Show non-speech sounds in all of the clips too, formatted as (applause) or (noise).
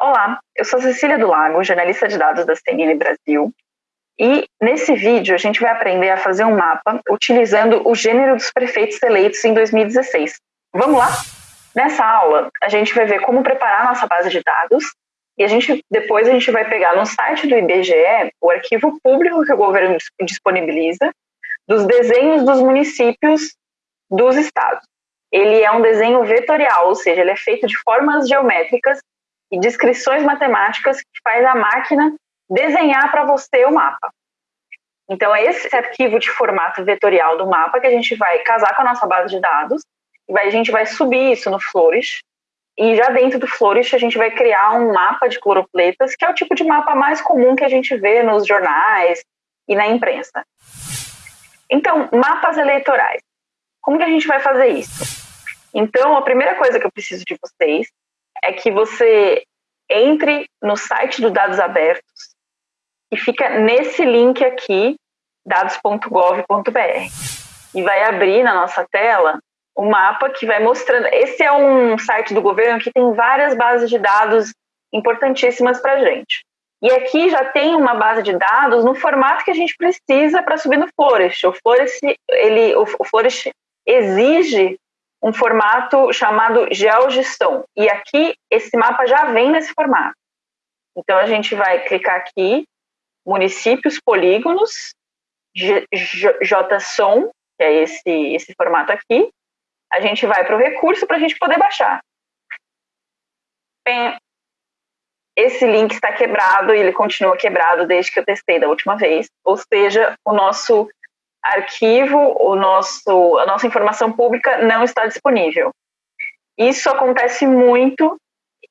Olá, eu sou Cecília do Lago, jornalista de dados da CNN Brasil, e nesse vídeo a gente vai aprender a fazer um mapa utilizando o gênero dos prefeitos eleitos em 2016. Vamos lá? Nessa aula, a gente vai ver como preparar nossa base de dados e a gente depois a gente vai pegar no site do IBGE o arquivo público que o governo disponibiliza dos desenhos dos municípios dos estados. Ele é um desenho vetorial, ou seja, ele é feito de formas geométricas e descrições matemáticas que faz a máquina desenhar para você o mapa. Então, é esse arquivo de formato vetorial do mapa que a gente vai casar com a nossa base de dados, e a gente vai subir isso no Flourish, e já dentro do Flourish a gente vai criar um mapa de cloropletas, que é o tipo de mapa mais comum que a gente vê nos jornais e na imprensa. Então, mapas eleitorais. Como que a gente vai fazer isso? Então, a primeira coisa que eu preciso de vocês é que você entre no site do Dados Abertos e fica nesse link aqui, dados.gov.br. E vai abrir na nossa tela o mapa que vai mostrando. Esse é um site do governo que tem várias bases de dados importantíssimas para a gente. E aqui já tem uma base de dados no formato que a gente precisa para subir no Flourish. O Flourish, ele, o Flourish exige um formato chamado GeoGestão. E aqui esse mapa já vem nesse formato. Então a gente vai clicar aqui municípios polígonos, JSON, que é esse, esse formato aqui, a gente vai para o recurso para a gente poder baixar. Bem, esse link está quebrado e ele continua quebrado desde que eu testei da última vez, ou seja, o nosso arquivo, o nosso, a nossa informação pública não está disponível. Isso acontece muito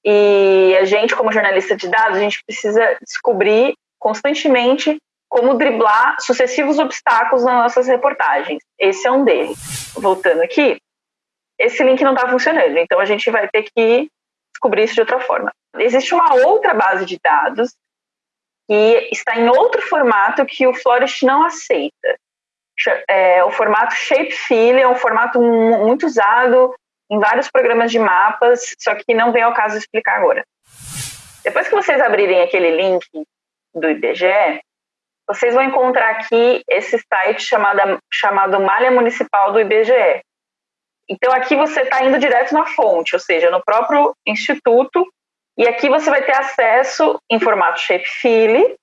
e a gente, como jornalista de dados, a gente precisa descobrir constantemente como driblar sucessivos obstáculos nas nossas reportagens. Esse é um deles. Voltando aqui, esse link não está funcionando, então a gente vai ter que descobrir isso de outra forma. Existe uma outra base de dados que está em outro formato que o Flourish não aceita. É, o formato Shapefill é um formato muito usado em vários programas de mapas, só que não vem ao caso explicar agora. Depois que vocês abrirem aquele link do IBGE, vocês vão encontrar aqui esse site chamado, chamado Malha Municipal do IBGE. Então aqui você está indo direto na fonte, ou seja, no próprio instituto, e aqui você vai ter acesso em formato shapefill,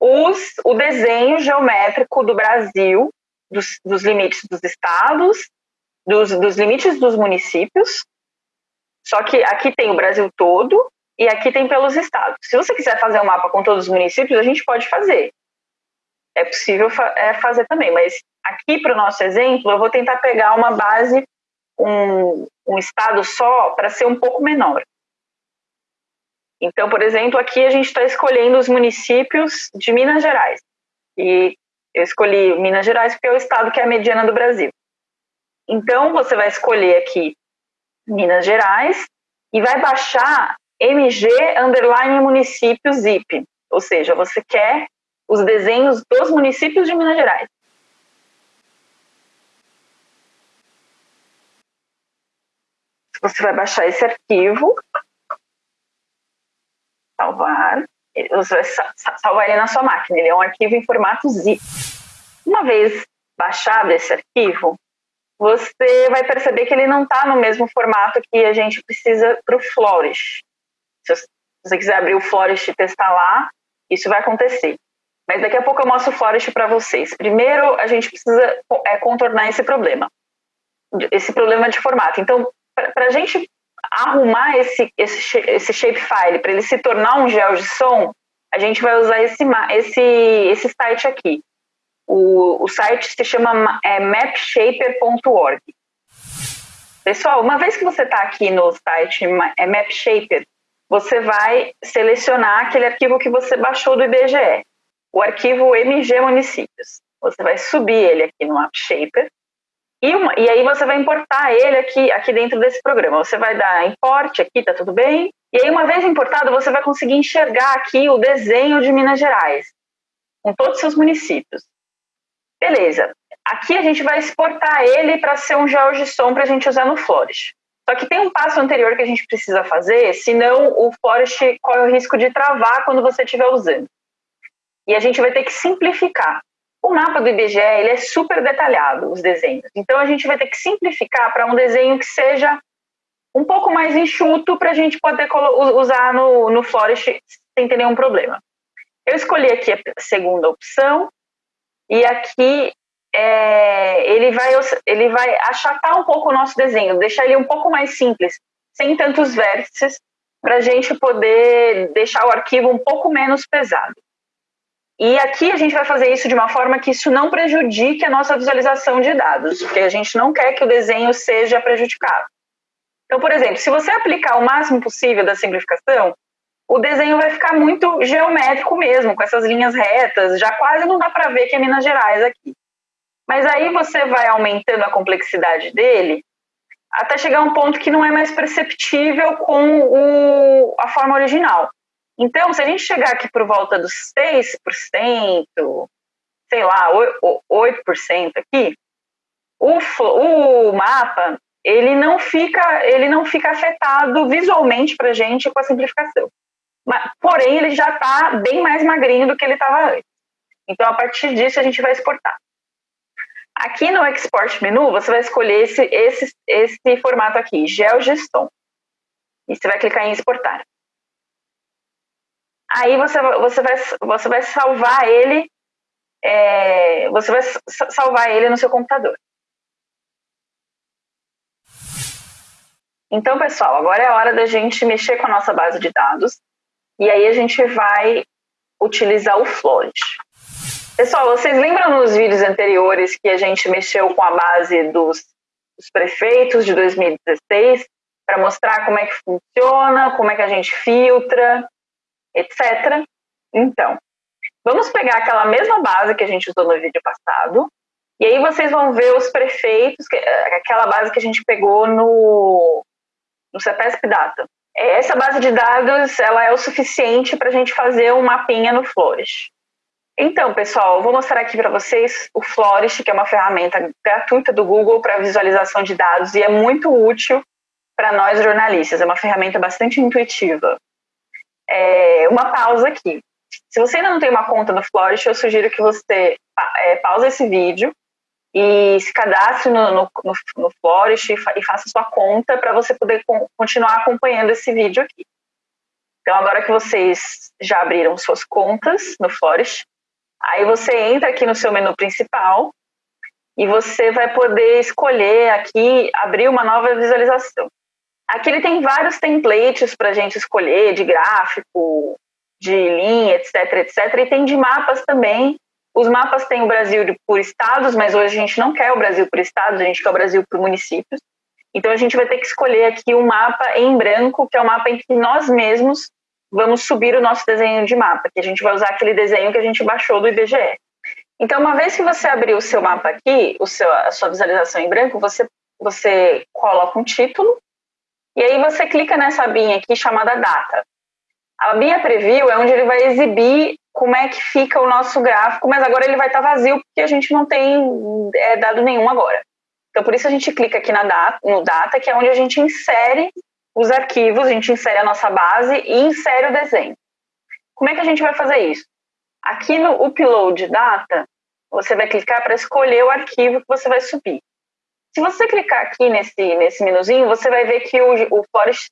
os, o desenho geométrico do Brasil, dos, dos limites dos estados, dos, dos limites dos municípios, só que aqui tem o Brasil todo, e aqui tem pelos estados. Se você quiser fazer um mapa com todos os municípios, a gente pode fazer. É possível fa é, fazer também, mas aqui para o nosso exemplo, eu vou tentar pegar uma base, um, um estado só, para ser um pouco menor. Então, por exemplo, aqui a gente está escolhendo os municípios de Minas Gerais. E eu escolhi Minas Gerais porque é o estado que é a mediana do Brasil. Então, você vai escolher aqui Minas Gerais e vai baixar MG underline município zip, ou seja, você quer os desenhos dos municípios de Minas Gerais. Você vai baixar esse arquivo, salvar, você vai salvar ele na sua máquina, ele é um arquivo em formato zip. Uma vez baixado esse arquivo, você vai perceber que ele não está no mesmo formato que a gente precisa para o Flourish. Se você quiser abrir o Forest e testar lá, isso vai acontecer. Mas daqui a pouco eu mostro o Forest para vocês. Primeiro, a gente precisa é, contornar esse problema, esse problema de formato. Então, para a gente arrumar esse, esse, esse shapefile, para ele se tornar um gel de som, a gente vai usar esse, esse, esse site aqui. O, o site se chama é, mapshaper.org. Pessoal, uma vez que você está aqui no site é Mapshaper, você vai selecionar aquele arquivo que você baixou do IBGE, o arquivo MG Municípios. Você vai subir ele aqui no AppShaper e, uma, e aí você vai importar ele aqui, aqui dentro desse programa. Você vai dar import aqui, tá tudo bem, E aí, uma vez importado, você vai conseguir enxergar aqui o desenho de Minas Gerais, com todos os seus municípios. Beleza. Aqui a gente vai exportar ele para ser um GeoGSOM para a gente usar no Flourish. Só que tem um passo anterior que a gente precisa fazer, senão o Forest corre o risco de travar quando você estiver usando. E a gente vai ter que simplificar. O mapa do IBGE ele é super detalhado, os desenhos. Então a gente vai ter que simplificar para um desenho que seja um pouco mais enxuto para a gente poder usar no, no Forest sem ter nenhum problema. Eu escolhi aqui a segunda opção e aqui é, ele, vai, ele vai achatar um pouco o nosso desenho, deixar ele um pouco mais simples, sem tantos vértices, para a gente poder deixar o arquivo um pouco menos pesado. E aqui a gente vai fazer isso de uma forma que isso não prejudique a nossa visualização de dados, porque a gente não quer que o desenho seja prejudicado. Então, por exemplo, se você aplicar o máximo possível da simplificação, o desenho vai ficar muito geométrico mesmo, com essas linhas retas, já quase não dá para ver que é Minas Gerais aqui. Mas aí você vai aumentando a complexidade dele até chegar a um ponto que não é mais perceptível com o, a forma original. Então, se a gente chegar aqui por volta dos 6%, sei lá, 8% aqui, o, o mapa ele não fica ele não fica afetado visualmente para a gente com a simplificação. Mas, porém, ele já está bem mais magrinho do que ele estava antes. Então, a partir disso, a gente vai exportar. Aqui no Export Menu, você vai escolher esse, esse, esse formato aqui, GeoGeston. E você vai clicar em exportar. Aí você, você, vai, você vai salvar ele, é, você vai salvar ele no seu computador. Então, pessoal, agora é a hora da gente mexer com a nossa base de dados. E aí a gente vai utilizar o Flourish. Pessoal, vocês lembram nos vídeos anteriores que a gente mexeu com a base dos, dos prefeitos de 2016 para mostrar como é que funciona, como é que a gente filtra, etc. Então, vamos pegar aquela mesma base que a gente usou no vídeo passado e aí vocês vão ver os prefeitos, aquela base que a gente pegou no, no CEPESP Data. Essa base de dados ela é o suficiente para a gente fazer um mapinha no Flourish. Então, pessoal, eu vou mostrar aqui para vocês o Florist, que é uma ferramenta gratuita do Google para visualização de dados e é muito útil para nós jornalistas. É uma ferramenta bastante intuitiva. É, uma pausa aqui. Se você ainda não tem uma conta no Florist, eu sugiro que você é, pause esse vídeo e se cadastre no, no, no, no Florist e, fa e faça sua conta para você poder continuar acompanhando esse vídeo aqui. Então, agora que vocês já abriram suas contas no Florist, Aí você entra aqui no seu menu principal e você vai poder escolher aqui, abrir uma nova visualização. Aqui ele tem vários templates para a gente escolher, de gráfico, de linha, etc, etc. E tem de mapas também. Os mapas têm o Brasil por estados, mas hoje a gente não quer o Brasil por estados, a gente quer o Brasil por municípios. Então a gente vai ter que escolher aqui um mapa em branco, que é o um mapa em que nós mesmos vamos subir o nosso desenho de mapa, que a gente vai usar aquele desenho que a gente baixou do IBGE. Então, uma vez que você abrir o seu mapa aqui, o seu, a sua visualização em branco, você, você coloca um título e aí você clica nessa abinha aqui chamada data. A abinha preview é onde ele vai exibir como é que fica o nosso gráfico, mas agora ele vai estar vazio porque a gente não tem é, dado nenhum agora. Então, por isso a gente clica aqui na data, no data, que é onde a gente insere os arquivos, a gente insere a nossa base e insere o desenho. Como é que a gente vai fazer isso? Aqui no Upload Data, você vai clicar para escolher o arquivo que você vai subir. Se você clicar aqui nesse, nesse menuzinho, você vai ver que o, o Forest,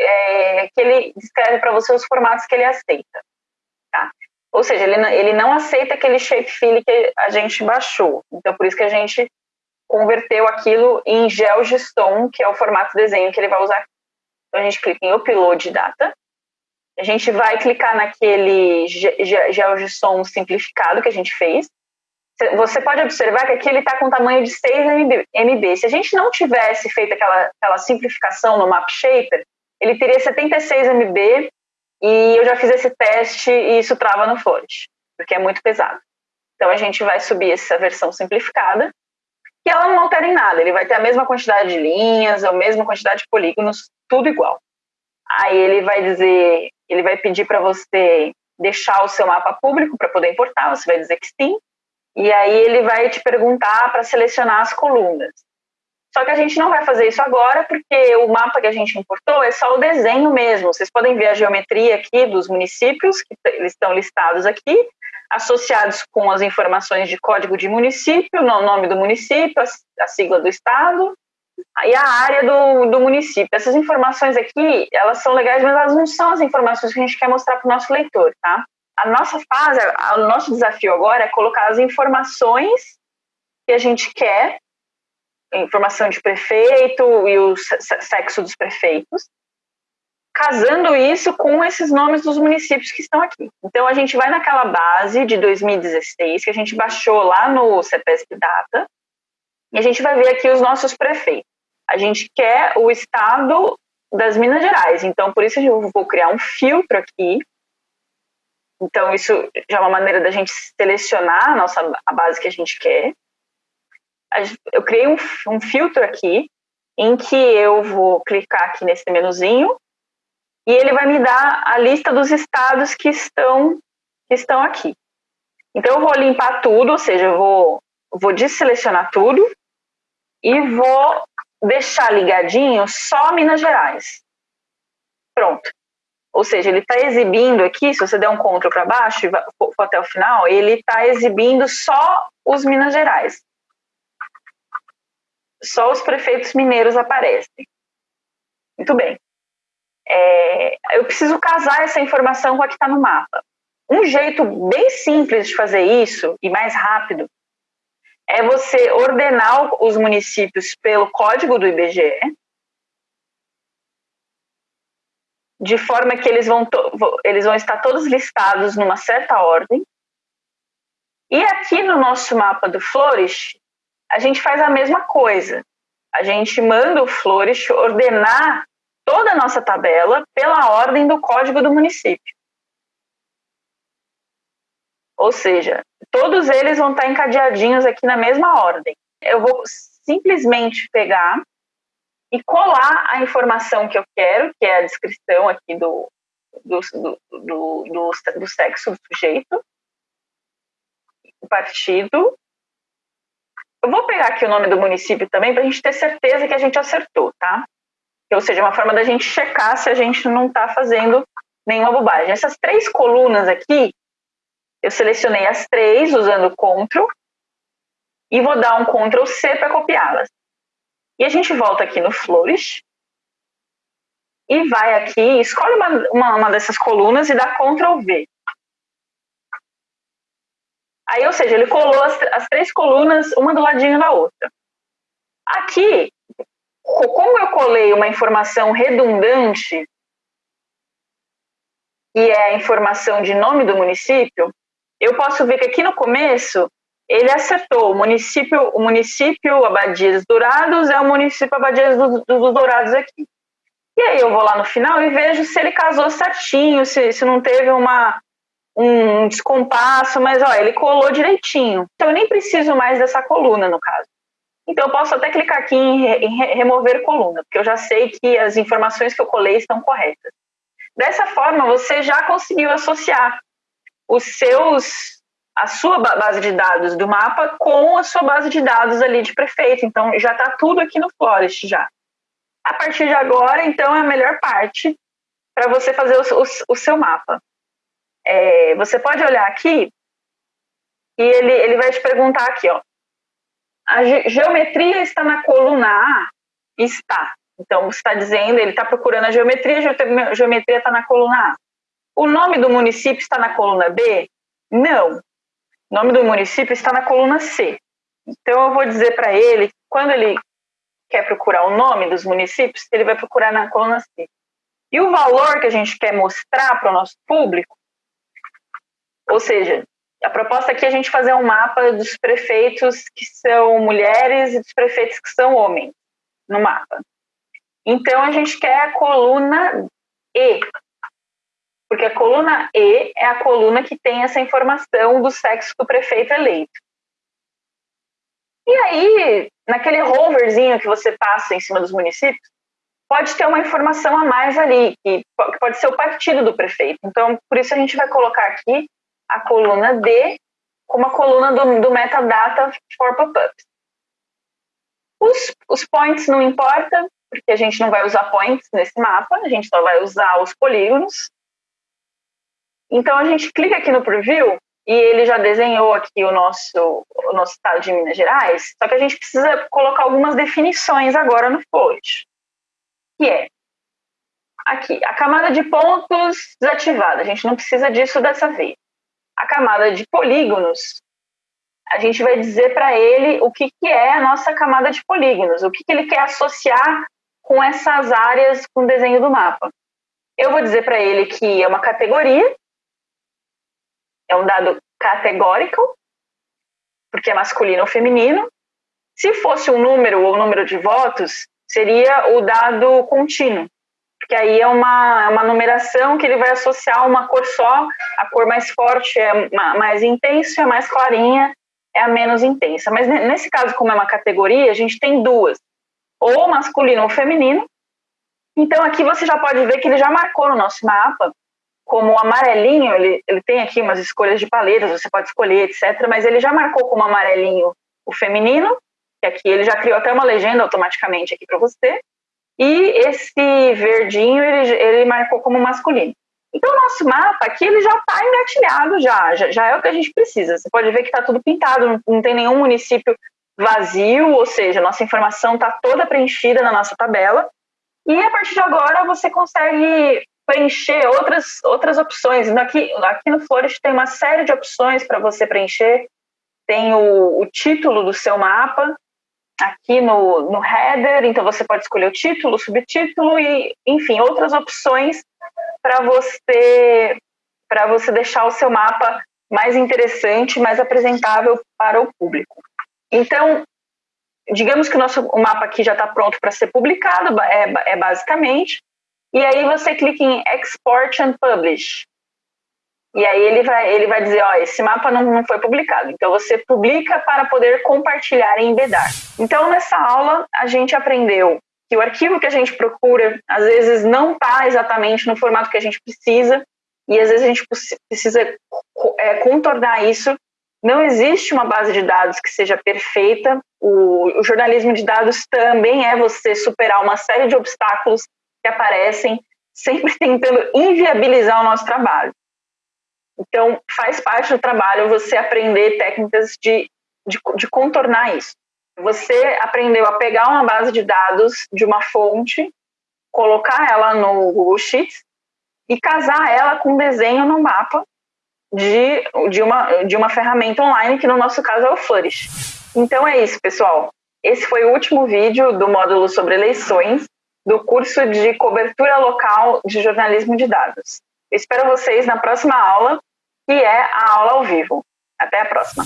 é, que ele descreve para você os formatos que ele aceita. Tá? Ou seja, ele, ele não aceita aquele shapefile que a gente baixou. Então, por isso que a gente converteu aquilo em GeoGeston, que é o formato desenho que ele vai usar então, a gente clica em Upload Data. A gente vai clicar naquele GeoGSOM simplificado que a gente fez. Você pode observar que aqui ele está com tamanho de 6 MB. Se a gente não tivesse feito aquela, aquela simplificação no MapShaper, ele teria 76 MB e eu já fiz esse teste e isso trava no Flourish, porque é muito pesado. Então a gente vai subir essa versão simplificada que ela não altera em nada. Ele vai ter a mesma quantidade de linhas, a mesma quantidade de polígonos, tudo igual. Aí ele vai dizer, ele vai pedir para você deixar o seu mapa público para poder importar, você vai dizer que sim. E aí ele vai te perguntar para selecionar as colunas. Só que a gente não vai fazer isso agora porque o mapa que a gente importou é só o desenho mesmo. Vocês podem ver a geometria aqui dos municípios, que eles estão listados aqui, associados com as informações de código de município, o nome do município, a sigla do estado e a área do, do município. Essas informações aqui, elas são legais, mas elas não são as informações que a gente quer mostrar para o nosso leitor, tá? A nossa fase, o nosso desafio agora é colocar as informações que a gente quer informação de prefeito e o sexo dos prefeitos, casando isso com esses nomes dos municípios que estão aqui. Então a gente vai naquela base de 2016 que a gente baixou lá no CPSP Data e a gente vai ver aqui os nossos prefeitos. A gente quer o estado das Minas Gerais, então por isso eu vou criar um filtro aqui. Então isso já é uma maneira da gente selecionar a nossa a base que a gente quer eu criei um, um filtro aqui em que eu vou clicar aqui nesse menuzinho e ele vai me dar a lista dos estados que estão, que estão aqui. Então eu vou limpar tudo, ou seja, eu vou, vou desselecionar tudo e vou deixar ligadinho só Minas Gerais. Pronto. Ou seja, ele está exibindo aqui, se você der um CTRL para baixo e for até o final, ele está exibindo só os Minas Gerais só os prefeitos mineiros aparecem. Muito bem. É, eu preciso casar essa informação com a que está no mapa. Um jeito bem simples de fazer isso e mais rápido é você ordenar os municípios pelo código do IBGE, de forma que eles vão, eles vão estar todos listados numa certa ordem. E aqui no nosso mapa do Flourish, a gente faz a mesma coisa. A gente manda o Flourish ordenar toda a nossa tabela pela ordem do código do município. Ou seja, todos eles vão estar encadeadinhos aqui na mesma ordem. Eu vou simplesmente pegar e colar a informação que eu quero, que é a descrição aqui do, do, do, do, do, sexo do sujeito, partido, eu vou pegar aqui o nome do município também para a gente ter certeza que a gente acertou, tá? Ou seja, uma forma da gente checar se a gente não está fazendo nenhuma bobagem. Essas três colunas aqui, eu selecionei as três usando Ctrl e vou dar um Ctrl C para copiá-las. E a gente volta aqui no Flourish e vai aqui, escolhe uma, uma, uma dessas colunas e dá Ctrl V. Aí, ou seja, ele colou as, as três colunas, uma do ladinho da outra. Aqui, como eu colei uma informação redundante, que é a informação de nome do município, eu posso ver que aqui no começo ele acertou. O município, o município Abadias Dourados é o município Abadias dos, dos Dourados aqui. E aí eu vou lá no final e vejo se ele casou certinho, se, se não teve uma, um descompasso, mas ó, ele colou direitinho. Então eu nem preciso mais dessa coluna, no caso. Então eu posso até clicar aqui em, em remover coluna, porque eu já sei que as informações que eu colei estão corretas. Dessa forma, você já conseguiu associar os seus a sua base de dados do mapa com a sua base de dados ali de prefeito. Então já está tudo aqui no Florist já. A partir de agora, então, é a melhor parte para você fazer o, o, o seu mapa é, você pode olhar aqui e ele, ele vai te perguntar aqui, ó. A ge geometria está na coluna A? Está. Então, você está dizendo, ele está procurando a geometria, a geometria está na coluna A. O nome do município está na coluna B? Não. O nome do município está na coluna C. Então, eu vou dizer para ele, quando ele quer procurar o nome dos municípios, ele vai procurar na coluna C. E o valor que a gente quer mostrar para o nosso público ou seja, a proposta aqui é a gente fazer um mapa dos prefeitos que são mulheres e dos prefeitos que são homens no mapa. Então a gente quer a coluna E, porque a coluna E é a coluna que tem essa informação do sexo do prefeito eleito. E aí, naquele hoverzinho que você passa em cima dos municípios, pode ter uma informação a mais ali, que pode ser o partido do prefeito. Então, por isso a gente vai colocar aqui a coluna D como a coluna do, do metadata for pop-ups. Os, os points não importa, porque a gente não vai usar points nesse mapa, a gente só vai usar os polígonos. Então a gente clica aqui no preview e ele já desenhou aqui o nosso, o nosso estado de Minas Gerais, só que a gente precisa colocar algumas definições agora no float, que é aqui, a camada de pontos desativada, a gente não precisa disso dessa vez. A camada de polígonos, a gente vai dizer para ele o que, que é a nossa camada de polígonos, o que, que ele quer associar com essas áreas com o desenho do mapa. Eu vou dizer para ele que é uma categoria, é um dado categórico, porque é masculino ou feminino. Se fosse um número ou número de votos, seria o dado contínuo, porque aí é uma, é uma numeração que ele vai associar uma cor só, a cor mais forte é mais intensa, a mais clarinha é a menos intensa. Mas nesse caso, como é uma categoria, a gente tem duas, ou masculino ou feminino. Então aqui você já pode ver que ele já marcou no nosso mapa como amarelinho, ele, ele tem aqui umas escolhas de paletas, você pode escolher, etc. Mas ele já marcou como amarelinho o feminino, que aqui ele já criou até uma legenda automaticamente aqui para você. E esse verdinho ele, ele marcou como masculino. Então, o nosso mapa aqui ele já está engatilhado, já, já, já, é o que a gente precisa. Você pode ver que está tudo pintado, não, não tem nenhum município vazio, ou seja, nossa informação está toda preenchida na nossa tabela. E a partir de agora você consegue preencher outras, outras opções. Aqui, aqui no Flourish tem uma série de opções para você preencher. Tem o, o, título do seu mapa aqui no, no header, então você pode escolher o título, o subtítulo e, enfim, outras opções para você para você deixar o seu mapa mais interessante, mais apresentável para o público. Então, digamos que o nosso o mapa aqui já está pronto para ser publicado, é, é basicamente, e aí você clica em Export and Publish. E aí ele vai, ele vai dizer, ó, esse mapa não, não foi publicado. Então você publica para poder compartilhar e embedar. Então nessa aula a gente aprendeu que o arquivo que a gente procura às vezes não está exatamente no formato que a gente precisa e às vezes a gente precisa é, contornar isso. Não existe uma base de dados que seja perfeita. O, o jornalismo de dados também é você superar uma série de obstáculos que aparecem, sempre (laughs) tentando inviabilizar o nosso trabalho. Então, faz parte do trabalho você aprender técnicas de, de, de contornar isso. Você aprendeu a pegar uma base de dados de uma fonte, colocar ela no Google Sheets e casar ela com um desenho no mapa de, de, uma, de uma ferramenta online, que no nosso caso é o Flourish. Então é isso, pessoal. Esse foi o último vídeo do módulo sobre eleições do curso de cobertura local de jornalismo de dados. Eu espero vocês na próxima aula, que é a aula ao vivo. Até a próxima.